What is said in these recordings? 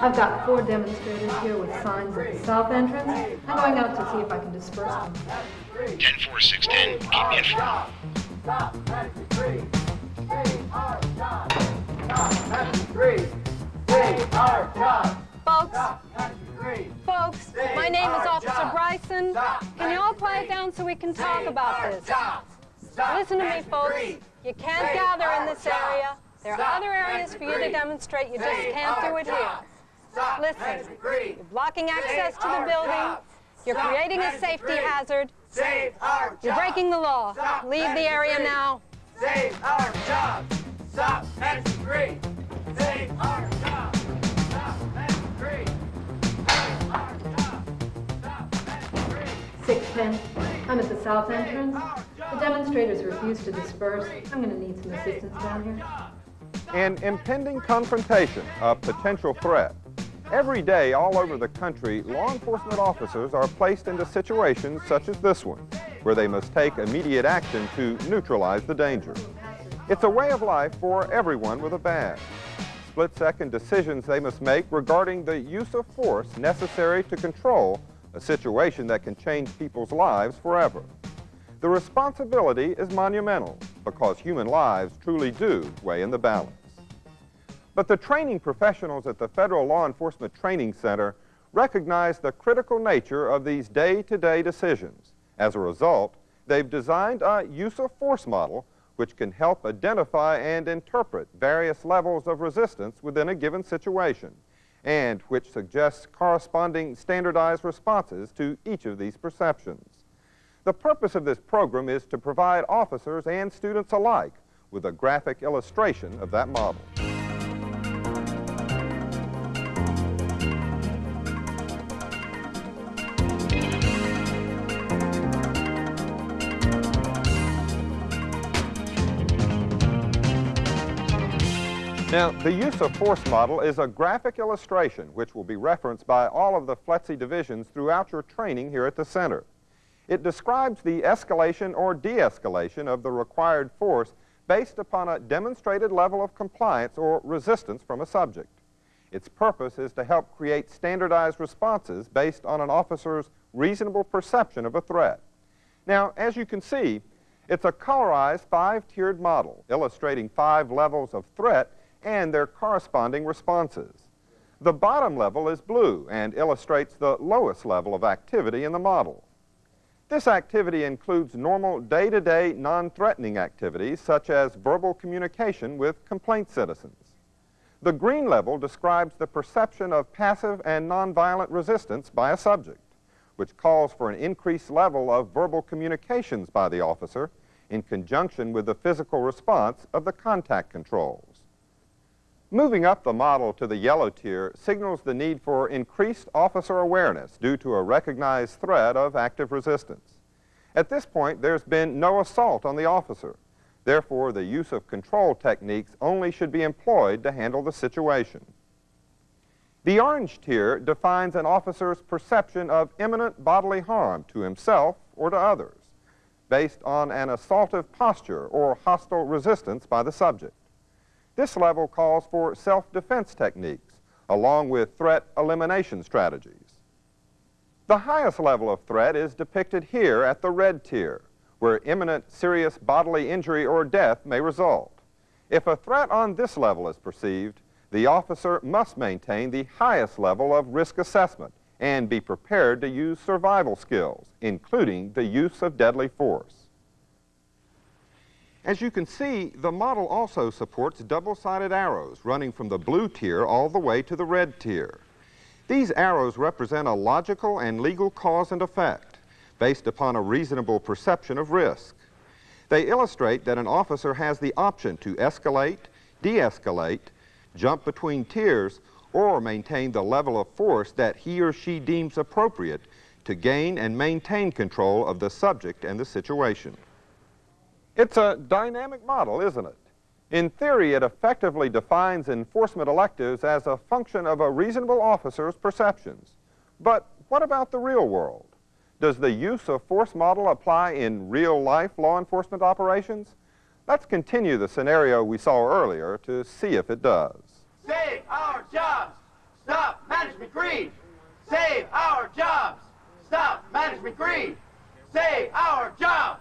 I've got four demonstrators here with signs at the south entrance. I'm going out to see if I can disperse them. 10-4-6-10, keep me informed. Folks, folks, my name is Officer Bryson. Can you all quiet down so we can talk about this? Listen to me, folks. You can't gather in this area. There are other areas for you to demonstrate. You just can't do it here. Listen, you're blocking access to the building. You're creating a safety hazard. You're breaking the law. Leave the area now. Save our jobs! Stop Measure 3! Save our jobs! Stop Measure 3! Save our jobs! Stop Measure 3! 610. I'm at the south entrance. The demonstrators refuse to disperse. I'm going to need some assistance down here. An impending confrontation, a potential threat. Every day all over the country, law enforcement officers are placed into situations such as this one, where they must take immediate action to neutralize the danger. It's a way of life for everyone with a badge. Split-second decisions they must make regarding the use of force necessary to control a situation that can change people's lives forever. The responsibility is monumental because human lives truly do weigh in the balance. But the training professionals at the Federal Law Enforcement Training Center recognize the critical nature of these day-to-day -day decisions. As a result, they've designed a use of force model which can help identify and interpret various levels of resistance within a given situation, and which suggests corresponding standardized responses to each of these perceptions. The purpose of this program is to provide officers and students alike with a graphic illustration of that model. Now, the use of force model is a graphic illustration which will be referenced by all of the FLETC divisions throughout your training here at the center. It describes the escalation or de-escalation of the required force based upon a demonstrated level of compliance or resistance from a subject. Its purpose is to help create standardized responses based on an officer's reasonable perception of a threat. Now, as you can see, it's a colorized five-tiered model illustrating five levels of threat and their corresponding responses. The bottom level is blue and illustrates the lowest level of activity in the model. This activity includes normal day-to-day non-threatening activities such as verbal communication with complaint citizens. The green level describes the perception of passive and nonviolent resistance by a subject, which calls for an increased level of verbal communications by the officer in conjunction with the physical response of the contact controls. Moving up the model to the yellow tier signals the need for increased officer awareness due to a recognized threat of active resistance. At this point, there's been no assault on the officer. Therefore, the use of control techniques only should be employed to handle the situation. The orange tier defines an officer's perception of imminent bodily harm to himself or to others, based on an assaultive posture or hostile resistance by the subject. This level calls for self-defense techniques, along with threat elimination strategies. The highest level of threat is depicted here at the red tier, where imminent serious bodily injury or death may result. If a threat on this level is perceived, the officer must maintain the highest level of risk assessment and be prepared to use survival skills, including the use of deadly force. As you can see, the model also supports double-sided arrows running from the blue tier all the way to the red tier. These arrows represent a logical and legal cause and effect based upon a reasonable perception of risk. They illustrate that an officer has the option to escalate, de-escalate, jump between tiers, or maintain the level of force that he or she deems appropriate to gain and maintain control of the subject and the situation. It's a dynamic model, isn't it? In theory, it effectively defines enforcement electives as a function of a reasonable officer's perceptions. But what about the real world? Does the use of force model apply in real-life law enforcement operations? Let's continue the scenario we saw earlier to see if it does. Save our jobs! Stop management greed. Save our jobs. Stop management greed. Save our jobs.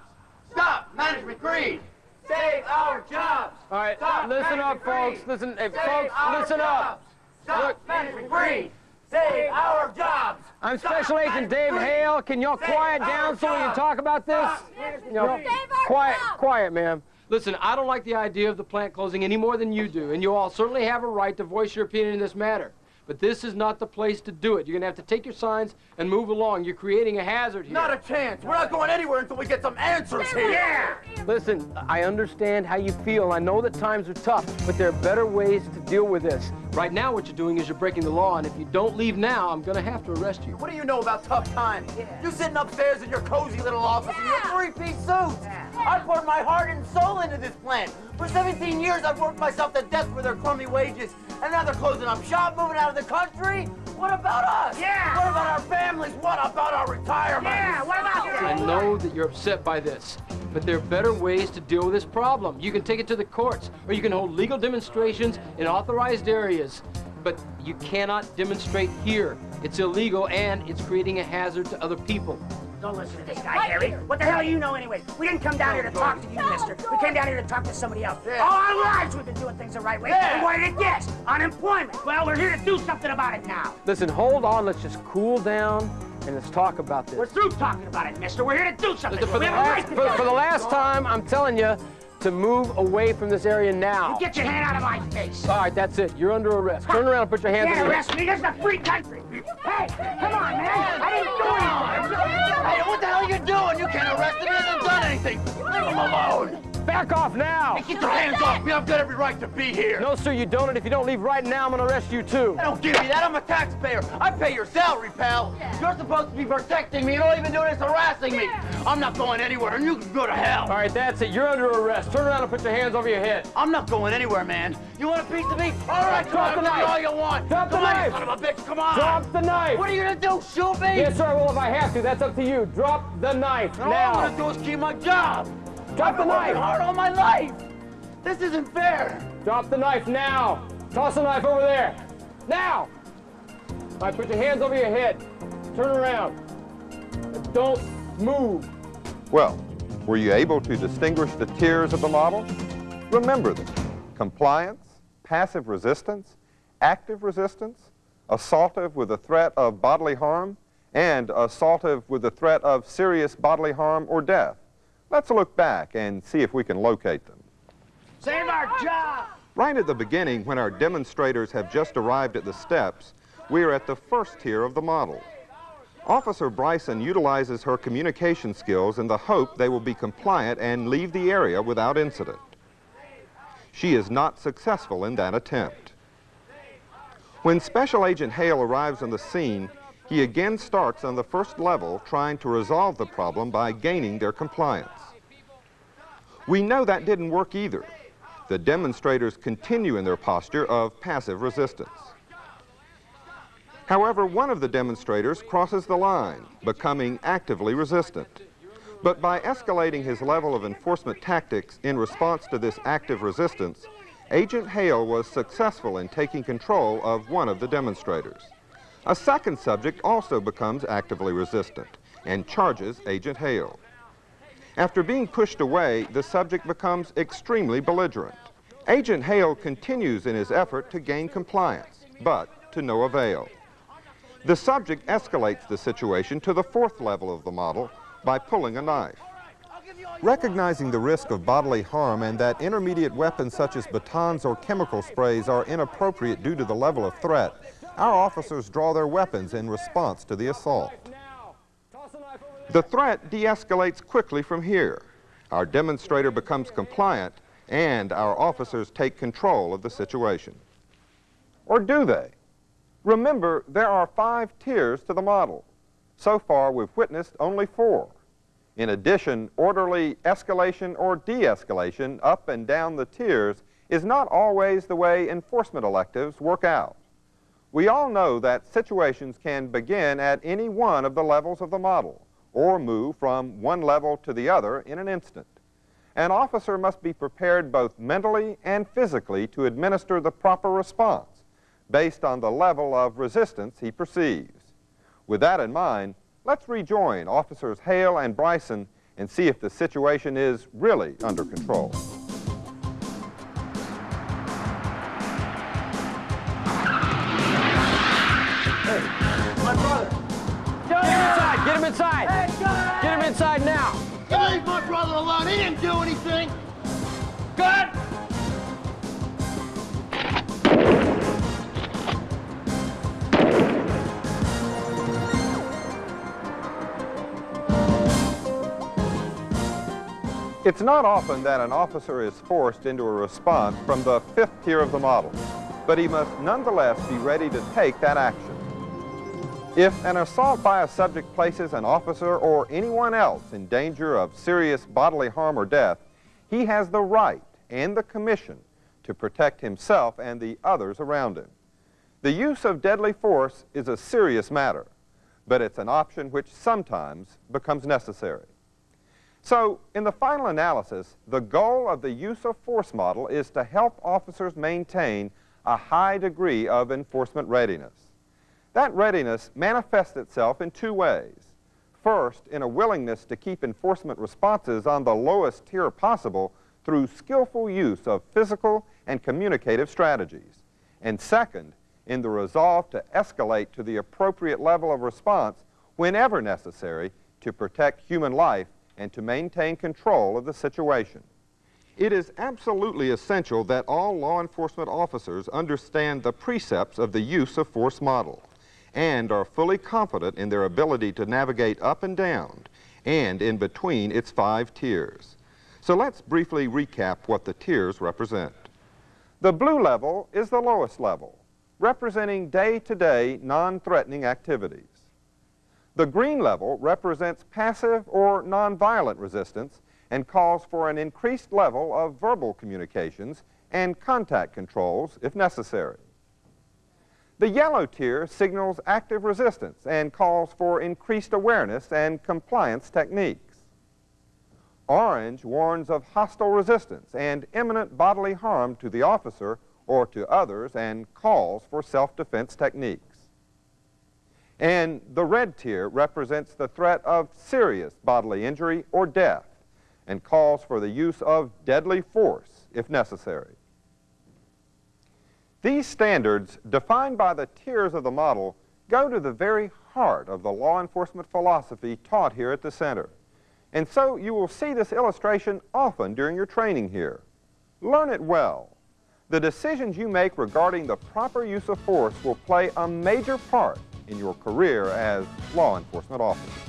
Stop management greed. Save our jobs. All right, Stop listen up, folks. greed. Listen, hey, folks, our listen up. jobs. Stop Look. management greed. Save our jobs. I'm Stop Special Agent Dave greed. Hale. Can y'all quiet down so we can talk about this? Stop You know, quiet, jobs. quiet, ma'am. Listen, I don't like the idea of the plant closing any more than you do, and you all certainly have a right to voice your opinion in this matter. But this is not the place to do it. You're gonna have to take your signs and move along. You're creating a hazard here. Not a chance. We're not going anywhere until we get some answers here. Yeah. Listen, I understand how you feel. I know that times are tough, but there are better ways to deal with this. Right now, what you're doing is you're breaking the law, and if you don't leave now, I'm gonna have to arrest you. What do you know about tough times? You're sitting upstairs in your cozy little office in your three-piece suit. I poured my heart and soul into this plant. For 17 years, I've worked myself to death for their crummy wages. And now they're closing up shop, moving out of the country. What about us? Yeah. What about our families? What about our retirement? Yeah. What about I know that you're upset by this, but there are better ways to deal with this problem. You can take it to the courts, or you can hold legal demonstrations in authorized areas. But you cannot demonstrate here. It's illegal, and it's creating a hazard to other people. Don't listen to this guy, Harry. What the hell do you know anyway? We didn't come down here to talk to you, mister. We came down here to talk to somebody else. All our lives we've been doing things the right way. Yeah. And what did it get? Unemployment. Well, we're here to do something about it now. Listen, hold on. Let's just cool down and let's talk about this. We're through talking about it, mister. We're here to do something. Listen, for, we the have a right to for, for the last time, I'm telling you to move away from this area now. Get your hand out of my face. All right, that's it. You're under arrest. Turn around and put your hands Can't on your arrest me. This is a free country. Hey, come on, man. I didn't do anything. Hey, what the hell are you doing? You can't arrest him. He hasn't done anything. Leave him alone. Back off now! Get your hands off me. I've got every right to be here. No, sir, you don't, and if you don't leave right now, I'm gonna arrest you too. I don't give you that. I'm a taxpayer. I pay your salary, pal. You're supposed to be protecting me. and all you've been doing is harassing me. I'm not going anywhere, and you can go to hell. All right, that's it. You're under arrest. Turn around and put your hands over your head. I'm not going anywhere, man. You want a piece of me? All right, Drop come the on, knife. all you want. Drop the come on, knife. you son of a bitch. Come on. Drop the knife! What are you gonna do? Shoot me? Yes, sir, well, if I have to, that's up to you. Drop the knife All now. I'm gonna do is keep my job. Drop I've the been working knife. hard all my life. This isn't fair. Drop the knife now. Toss the knife over there. Now! All right, put your hands over your head. Turn around. And Don't move. Well, were you able to distinguish the tiers of the model? Remember them. Compliance, passive resistance, active resistance, assaultive with the threat of bodily harm, and assaultive with the threat of serious bodily harm or death. Let's look back and see if we can locate them. Save our job. Right at the beginning, when our demonstrators have just arrived at the steps, we are at the first tier of the model. Officer Bryson utilizes her communication skills in the hope they will be compliant and leave the area without incident. She is not successful in that attempt. When Special Agent Hale arrives on the scene, he again starts on the first level trying to resolve the problem by gaining their compliance. We know that didn't work either. The demonstrators continue in their posture of passive resistance. However, one of the demonstrators crosses the line, becoming actively resistant. But by escalating his level of enforcement tactics in response to this active resistance, Agent Hale was successful in taking control of one of the demonstrators. A second subject also becomes actively resistant and charges Agent Hale. After being pushed away, the subject becomes extremely belligerent. Agent Hale continues in his effort to gain compliance, but to no avail. The subject escalates the situation to the fourth level of the model by pulling a knife. Recognizing the risk of bodily harm and that intermediate weapons such as batons or chemical sprays are inappropriate due to the level of threat, our officers draw their weapons in response to the assault. The threat de-escalates quickly from here. Our demonstrator becomes compliant and our officers take control of the situation. Or do they? Remember, there are five tiers to the model. So far, we've witnessed only four. In addition, orderly escalation or de-escalation up and down the tiers is not always the way enforcement electives work out. We all know that situations can begin at any one of the levels of the model or move from one level to the other in an instant. An officer must be prepared both mentally and physically to administer the proper response, based on the level of resistance he perceives. With that in mind, let's rejoin Officers Hale and Bryson and see if the situation is really under control. Him inside! Get him inside now! Leave my brother alone. He didn't do anything. Good! It's not often that an officer is forced into a response from the fifth tier of the model, but he must nonetheless be ready to take that action. If an assault by a subject places an officer or anyone else in danger of serious bodily harm or death, he has the right and the commission to protect himself and the others around him. The use of deadly force is a serious matter, but it's an option which sometimes becomes necessary. So, in the final analysis, the goal of the use of force model is to help officers maintain a high degree of enforcement readiness. That readiness manifests itself in two ways. First, in a willingness to keep enforcement responses on the lowest tier possible through skillful use of physical and communicative strategies. And second, in the resolve to escalate to the appropriate level of response whenever necessary to protect human life and to maintain control of the situation. It is absolutely essential that all law enforcement officers understand the precepts of the use of force model and are fully confident in their ability to navigate up and down and in between its five tiers. So let's briefly recap what the tiers represent. The blue level is the lowest level, representing day-to-day non-threatening activities. The green level represents passive or nonviolent resistance and calls for an increased level of verbal communications and contact controls if necessary. The yellow tier signals active resistance and calls for increased awareness and compliance techniques. Orange warns of hostile resistance and imminent bodily harm to the officer or to others and calls for self-defense techniques. And the red tier represents the threat of serious bodily injury or death and calls for the use of deadly force if necessary. These standards, defined by the tiers of the model, go to the very heart of the law enforcement philosophy taught here at the center. And so you will see this illustration often during your training here. Learn it well. The decisions you make regarding the proper use of force will play a major part in your career as law enforcement officers.